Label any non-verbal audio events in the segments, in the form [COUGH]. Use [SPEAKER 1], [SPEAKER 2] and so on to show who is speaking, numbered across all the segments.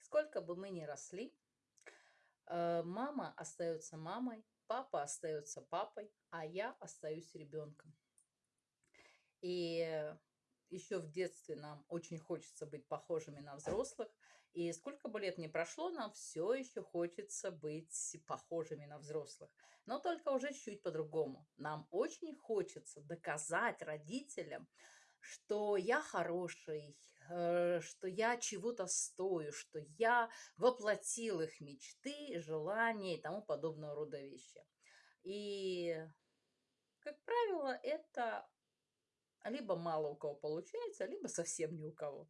[SPEAKER 1] Сколько бы мы ни росли, э, мама остается мамой, папа остается папой, а я остаюсь ребенком. И еще в детстве нам очень хочется быть похожими на взрослых. И сколько бы лет ни прошло, нам все еще хочется быть похожими на взрослых. Но только уже чуть по-другому. Нам очень хочется доказать родителям, что я хороший, э, что я чего-то стою, что я воплотил их мечты, желания и тому подобного рода вещи. И, как правило, это либо мало у кого получается, либо совсем ни у кого.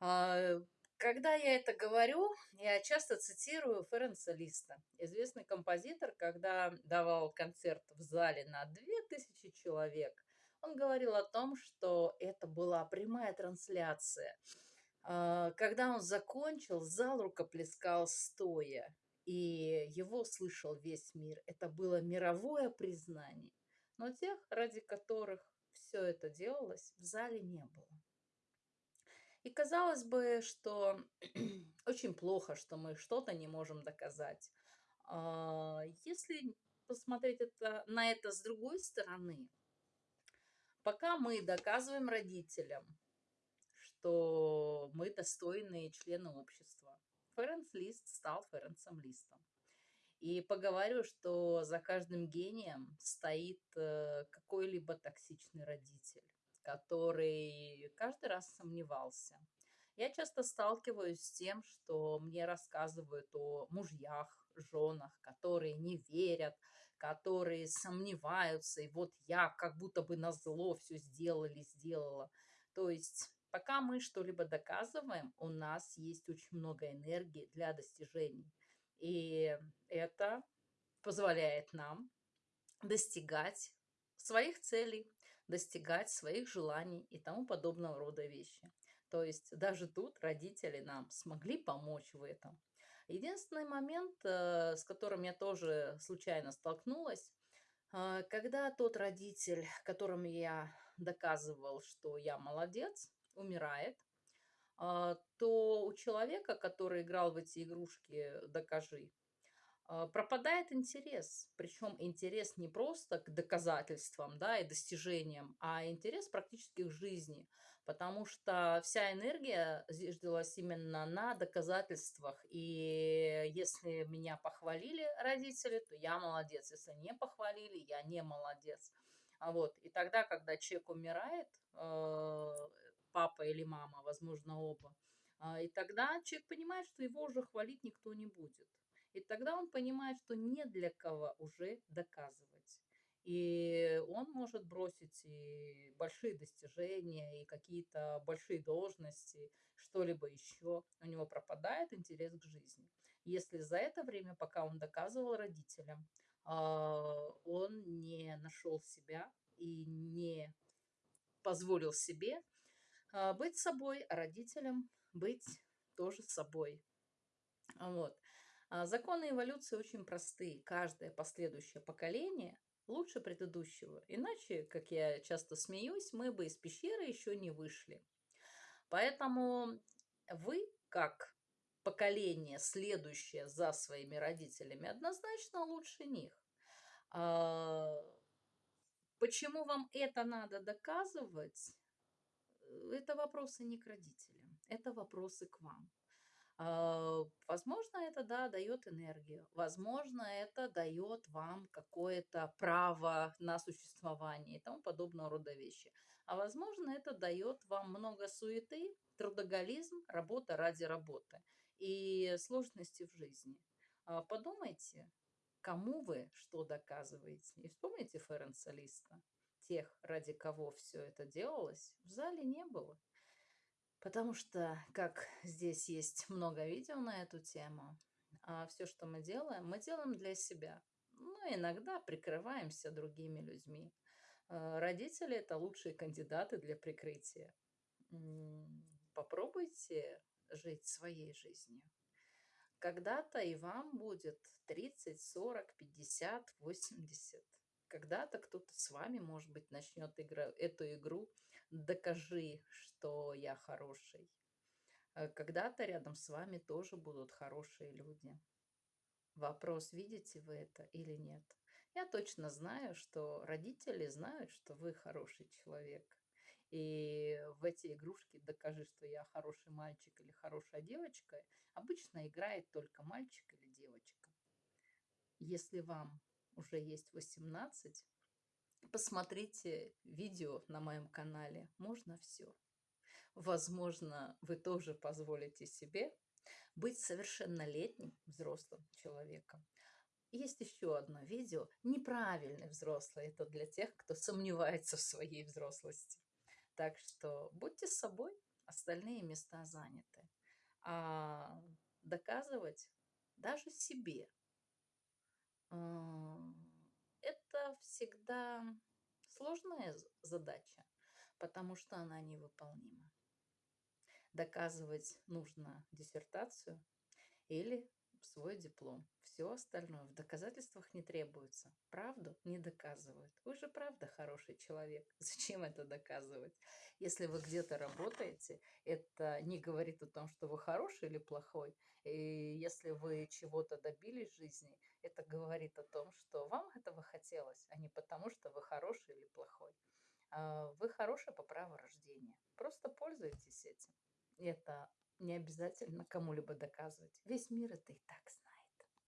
[SPEAKER 1] А, когда я это говорю, я часто цитирую Ференса Листа, известный композитор, когда давал концерт в зале на 2000 человек, он говорил о том, что это была прямая трансляция. А, когда он закончил, зал рукоплескал стоя, и его слышал весь мир. Это было мировое признание. Но тех, ради которых все это делалось, в зале не было. И казалось бы, что [CLEARS THROAT] очень плохо, что мы что-то не можем доказать. А, если посмотреть это, на это с другой стороны, Пока мы доказываем родителям, что мы достойные члены общества, Ференс Лист стал Ференсом Листом. И поговорю, что за каждым гением стоит э, какой-либо токсичный родитель, который каждый раз сомневался. Я часто сталкиваюсь с тем, что мне рассказывают о мужьях, женах, которые не верят, которые сомневаются, и вот я как будто бы на зло все сделали, сделала. То есть пока мы что-либо доказываем, у нас есть очень много энергии для достижений. И это позволяет нам достигать своих целей, достигать своих желаний и тому подобного рода вещи. То есть даже тут родители нам смогли помочь в этом. Единственный момент, э, с которым я тоже случайно столкнулась, а, когда тот родитель, которому я доказывал, что я молодец, умирает, а, то у человека, который играл в эти игрушки «Докажи», пропадает интерес. Причем интерес не просто к доказательствам да, и достижениям, а интерес практически к жизни. Потому что вся энергия зиждилась именно на доказательствах. И если меня похвалили родители, то я молодец. Если не похвалили, я не молодец. А вот. И тогда, когда человек умирает, э, папа или мама, возможно, оба, а, и тогда человек понимает, что его уже хвалить никто не будет. И тогда он понимает, что не для кого уже доказывать. И он может бросить и большие достижения, и какие-то большие должности, что-либо еще. У него пропадает интерес к жизни. Если за это время, пока он доказывал родителям, а, он не нашел себя и не позволил себе а, быть собой, а родителям быть тоже собой. Вот. А, законы эволюции очень простые. Каждое последующее поколение лучше предыдущего. Иначе, как я часто смеюсь, мы бы из пещеры еще не вышли. Поэтому вы, как поколение, следующее за своими родителями, однозначно лучше них. А, почему вам это надо доказывать? Это вопросы не к родителям, это вопросы к вам. А, возможно, это, да, дает энергию. Возможно, это дает вам какое-то право на существование и тому подобного рода вещи. А возможно, это дает вам много суеты, трудоголизм, работа ради работы и сложности в жизни. А, подумайте, кому вы что доказываете. И вспомните Ференса Листа. Тех, ради кого все это делалось, в зале не было. Потому что, как здесь есть много видео на эту тему, а все, что мы делаем, мы делаем для себя. Ну, иногда прикрываемся другими людьми. А, родители – это лучшие кандидаты для прикрытия. Попробуйте жить своей жизнью. Когда-то и вам будет 30, 40, 50, 80. Когда-то кто-то с вами, может быть, начнет игра, эту игру «Докажи, что я хороший». Э, когда-то рядом с вами тоже будут хорошие люди. Вопрос, видите вы это или нет. Я точно знаю, что родители знают, что вы хороший человек. И в эти игрушки «Докажи, что я хороший мальчик» или «Хорошая девочка» обычно играет только мальчик или девочка. Если вам уже есть 18, посмотрите видео на моем канале «Можно все». Возможно, вы тоже позволите себе быть совершеннолетним взрослым человеком. Есть еще одно видео «Неправильный взрослый». Это для тех, кто сомневается в своей взрослости. Так что будьте собой, остальные места заняты. А доказывать даже себе это всегда сложная задача, потому что она невыполнима. Доказывать нужно диссертацию или свой диплом. Все остальное в доказательствах не требуется. Правду не доказывают. Вы же правда хороший человек. [LAUGHS] Зачем это доказывать? Если вы где-то работаете, это не говорит о том, что вы хороший или плохой. И если вы чего-то добились в жизни, это говорит о том, что вам этого хотелось, а не потому, что вы хороший или плохой. А, вы хороший по праву рождения. Просто пользуйтесь этим. Это не обязательно кому-либо доказывать. Весь мир это и так знает.